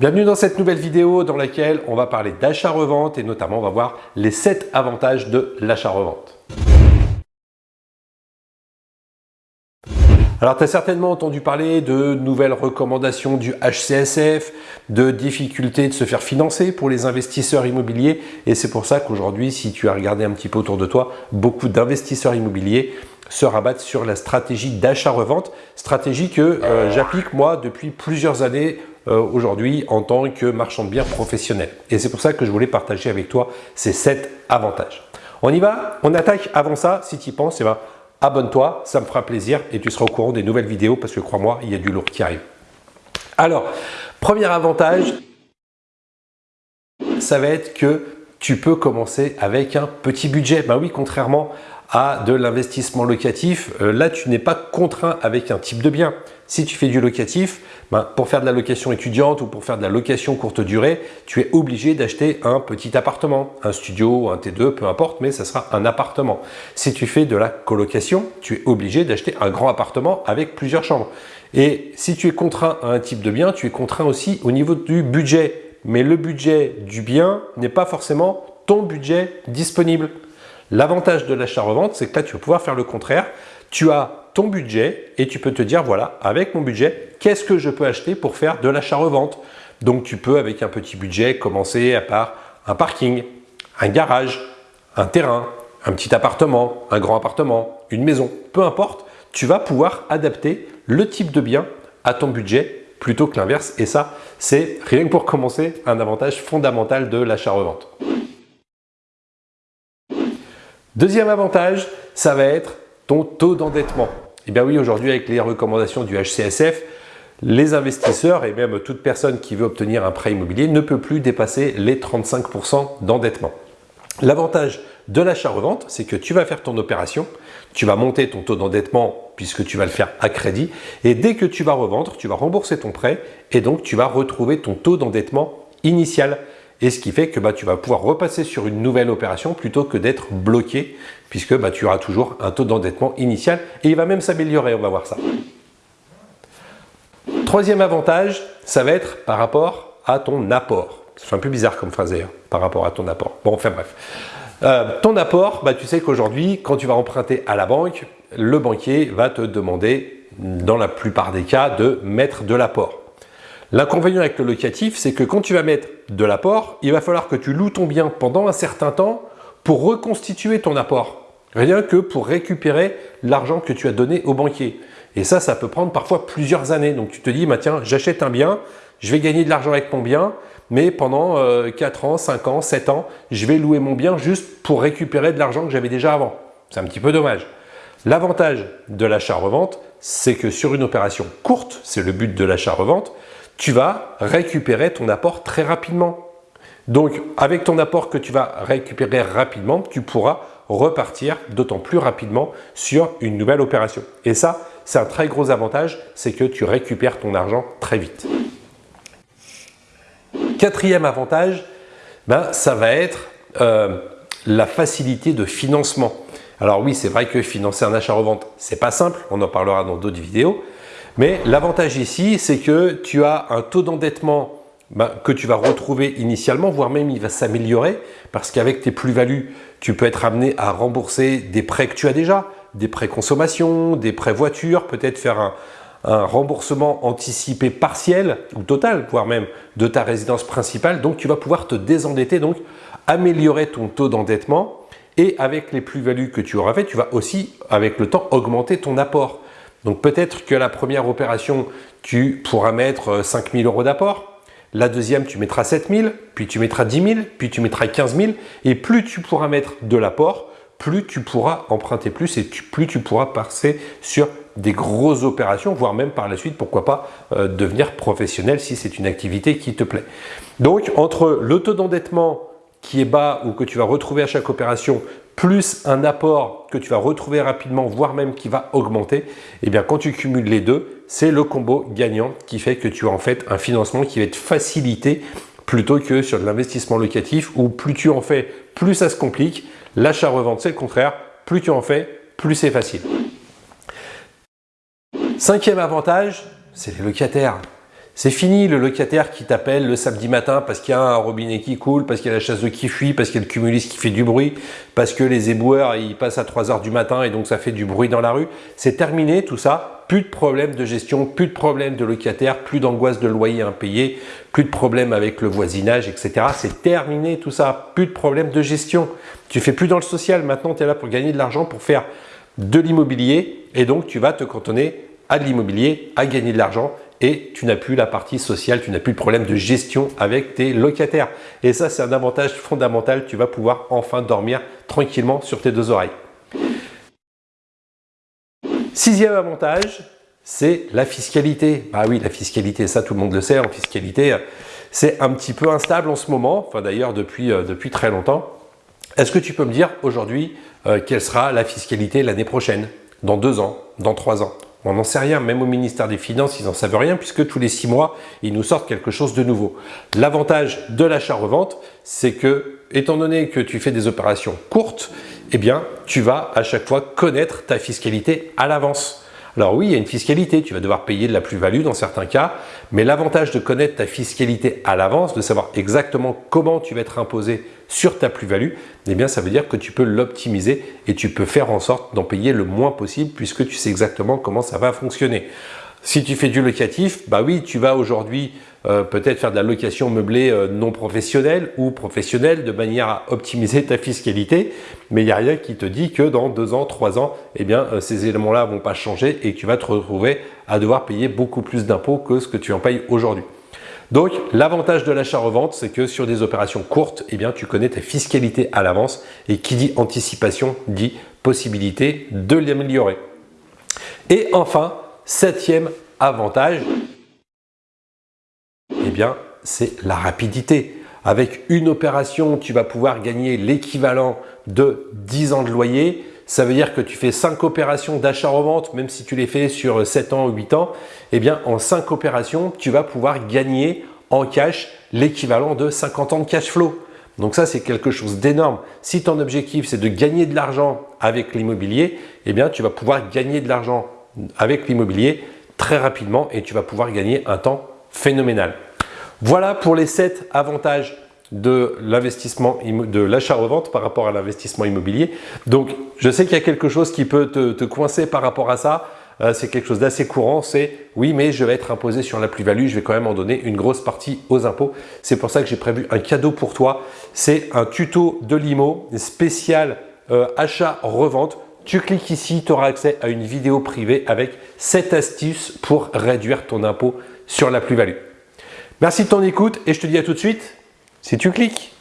Bienvenue dans cette nouvelle vidéo dans laquelle on va parler d'achat-revente et notamment on va voir les 7 avantages de l'achat-revente. Alors, tu as certainement entendu parler de nouvelles recommandations du HCSF, de difficultés de se faire financer pour les investisseurs immobiliers et c'est pour ça qu'aujourd'hui, si tu as regardé un petit peu autour de toi, beaucoup d'investisseurs immobiliers se rabattent sur la stratégie d'achat-revente, stratégie que euh, j'applique moi depuis plusieurs années euh, aujourd'hui en tant que marchand de biens professionnel. Et c'est pour ça que je voulais partager avec toi ces 7 avantages. On y va On attaque avant ça, si tu y penses, eh ben, abonne-toi, ça me fera plaisir et tu seras au courant des nouvelles vidéos parce que crois-moi, il y a du lourd qui arrive. Alors, premier avantage, ça va être que tu peux commencer avec un petit budget. Ben oui, contrairement à de l'investissement locatif, euh, là tu n'es pas contraint avec un type de bien. Si tu fais du locatif, ben, pour faire de la location étudiante ou pour faire de la location courte durée, tu es obligé d'acheter un petit appartement, un studio, un T2, peu importe, mais ça sera un appartement. Si tu fais de la colocation, tu es obligé d'acheter un grand appartement avec plusieurs chambres. Et si tu es contraint à un type de bien, tu es contraint aussi au niveau du budget. Mais le budget du bien n'est pas forcément ton budget disponible. L'avantage de l'achat-revente, c'est que là, tu vas pouvoir faire le contraire. Tu as ton budget et tu peux te dire, voilà, avec mon budget, qu'est-ce que je peux acheter pour faire de l'achat-revente Donc, tu peux, avec un petit budget, commencer par un parking, un garage, un terrain, un petit appartement, un grand appartement, une maison, peu importe, tu vas pouvoir adapter le type de bien à ton budget plutôt que l'inverse. Et ça, c'est rien que pour commencer un avantage fondamental de l'achat-revente. Deuxième avantage, ça va être ton taux d'endettement. Eh bien oui, aujourd'hui, avec les recommandations du HCSF, les investisseurs et même toute personne qui veut obtenir un prêt immobilier ne peut plus dépasser les 35% d'endettement. L'avantage de l'achat-revente, c'est que tu vas faire ton opération, tu vas monter ton taux d'endettement puisque tu vas le faire à crédit et dès que tu vas revendre, tu vas rembourser ton prêt et donc tu vas retrouver ton taux d'endettement initial. Et ce qui fait que bah, tu vas pouvoir repasser sur une nouvelle opération plutôt que d'être bloqué puisque bah, tu auras toujours un taux d'endettement initial et il va même s'améliorer, on va voir ça. Troisième avantage, ça va être par rapport à ton apport. C'est un peu bizarre comme phrase d'ailleurs, par rapport à ton apport. Bon, enfin bref. Euh, ton apport, bah, tu sais qu'aujourd'hui, quand tu vas emprunter à la banque, le banquier va te demander, dans la plupart des cas, de mettre de l'apport. L'inconvénient avec le locatif, c'est que quand tu vas mettre de l'apport, il va falloir que tu loues ton bien pendant un certain temps pour reconstituer ton apport. Rien que pour récupérer l'argent que tu as donné au banquier. Et ça, ça peut prendre parfois plusieurs années. Donc tu te dis, bah, tiens, j'achète un bien, je vais gagner de l'argent avec mon bien, mais pendant 4 euh, ans, 5 ans, 7 ans, je vais louer mon bien juste pour récupérer de l'argent que j'avais déjà avant. C'est un petit peu dommage. L'avantage de l'achat-revente, c'est que sur une opération courte, c'est le but de l'achat-revente, tu vas récupérer ton apport très rapidement. Donc, avec ton apport que tu vas récupérer rapidement, tu pourras repartir d'autant plus rapidement sur une nouvelle opération. Et ça, c'est un très gros avantage, c'est que tu récupères ton argent très vite. Quatrième avantage, ben, ça va être euh, la facilité de financement. Alors oui, c'est vrai que financer un achat-revente, c'est pas simple, on en parlera dans d'autres vidéos, mais l'avantage ici, c'est que tu as un taux d'endettement ben, que tu vas retrouver initialement, voire même il va s'améliorer parce qu'avec tes plus-values, tu peux être amené à rembourser des prêts que tu as déjà, des prêts consommation, des prêts voiture, peut-être faire un, remboursement anticipé partiel ou total, voire même de ta résidence principale. Donc, tu vas pouvoir te désendetter, donc améliorer ton taux d'endettement et avec les plus-values que tu auras fait, tu vas aussi, avec le temps, augmenter ton apport. Donc peut-être que la première opération, tu pourras mettre 5 euh, 000 euros d'apport. La deuxième, tu mettras 7 000, puis tu mettras 10 000, puis tu mettras 15 000. Et plus tu pourras mettre de l'apport, plus tu pourras emprunter plus et plus tu pourras passer sur des grosses opérations, voire même par la suite, pourquoi pas, euh, devenir professionnel si c'est une activité qui te plaît. Donc, entre le taux d'endettement qui est bas ou que tu vas retrouver à chaque opération, plus un apport que tu vas retrouver rapidement, voire même qui va augmenter, et eh bien quand tu cumules les deux, c'est le combo gagnant qui fait que tu as en fait un financement qui va être facilité plutôt que sur de l'investissement locatif où plus tu en fais, plus ça se complique. L'achat-revente, c'est le contraire. Plus tu en fais, plus c'est facile. Cinquième avantage, c'est les locataires. C'est fini le locataire qui t'appelle le samedi matin parce qu'il y a un robinet qui coule, parce qu'il y a la chasse de qui fuit, parce qu'il y a le cumulus qui fait du bruit, parce que les éboueurs ils passent à 3 heures du matin et donc ça fait du bruit dans la rue. C'est terminé tout ça, plus de problème de gestion, plus de problème de locataire, plus d'angoisse de loyer impayé, plus de problème avec le voisinage, etc. C'est terminé tout ça, plus de problème de gestion. Tu fais plus dans le social, maintenant tu es là pour gagner de l'argent, pour faire de l'immobilier et donc tu vas te cantonner à de l'immobilier, à gagner de l'argent et tu n'as plus la partie sociale, tu n'as plus le problème de gestion avec tes locataires. Et ça, c'est un avantage fondamental. Tu vas pouvoir enfin dormir tranquillement sur tes deux oreilles. Sixième avantage, c'est la fiscalité. Bah oui, la fiscalité, ça tout le monde le sait, en fiscalité, c'est un petit peu instable en ce moment, enfin d'ailleurs depuis, euh, très longtemps. Est-ce que tu peux me dire aujourd'hui euh, quelle sera la fiscalité l'année prochaine, dans deux ans, dans trois ans? On n'en sait rien, même au ministère des Finances, ils n'en savent rien puisque tous les six mois, ils nous sortent quelque chose de nouveau. L'avantage de l'achat-revente, c'est que, étant donné que tu fais des opérations courtes, eh bien, tu vas à chaque fois connaître ta fiscalité à l'avance. Alors oui, il y a une fiscalité, tu vas devoir payer de la plus-value dans certains cas, mais l'avantage de connaître ta fiscalité à l'avance, de savoir exactement comment tu vas être imposé sur ta plus-value, eh bien ça veut dire que tu peux l'optimiser et tu peux faire en sorte d'en payer le moins possible puisque tu sais exactement comment ça va fonctionner. Si tu fais du locatif, bah oui, tu vas aujourd'hui euh, peut-être faire de la location meublée euh, non professionnelle ou professionnelle de manière à optimiser ta fiscalité, mais il n'y a rien qui te dit que dans deux ans, trois ans, eh bien, euh, ces éléments-là vont pas changer et tu vas te retrouver à devoir payer beaucoup plus d'impôts que ce que tu en payes aujourd'hui. Donc, l'avantage de l'achat-revente, c'est que sur des opérations courtes, eh bien, tu connais ta fiscalité à l'avance et qui dit anticipation dit possibilité de l'améliorer. Et enfin, Septième avantage, eh bien, c'est la rapidité. Avec une opération, tu vas pouvoir gagner l'équivalent de 10 ans de loyer. Ça veut dire que tu fais 5 opérations d'achat-revente, même si tu les fais sur 7 ans ou 8 ans, eh bien, en 5 opérations, tu vas pouvoir gagner en cash l'équivalent de 50 ans de cash flow. Donc ça, c'est quelque chose d'énorme. Si ton objectif, c'est de gagner de l'argent avec l'immobilier, eh bien, tu vas pouvoir gagner de l'argent avec l'immobilier très rapidement et tu vas pouvoir gagner un temps phénoménal. Voilà pour les 7 avantages de l'investissement, de l'achat-revente par rapport à l'investissement immobilier. Donc, je sais qu'il y a quelque chose qui peut te, coincer par rapport à ça. Euh, c'est quelque chose d'assez courant, c'est oui, mais je vais être imposé sur la plus-value, je vais quand même en donner une grosse partie aux impôts. C'est pour ça que j'ai prévu un cadeau pour toi. C'est un tuto de l'IMO spécial euh, achat-revente tu cliques ici, tu auras accès à une vidéo privée avec 7 astuces pour réduire ton impôt sur la plus-value. Merci de ton écoute et je te dis à tout de suite si tu cliques.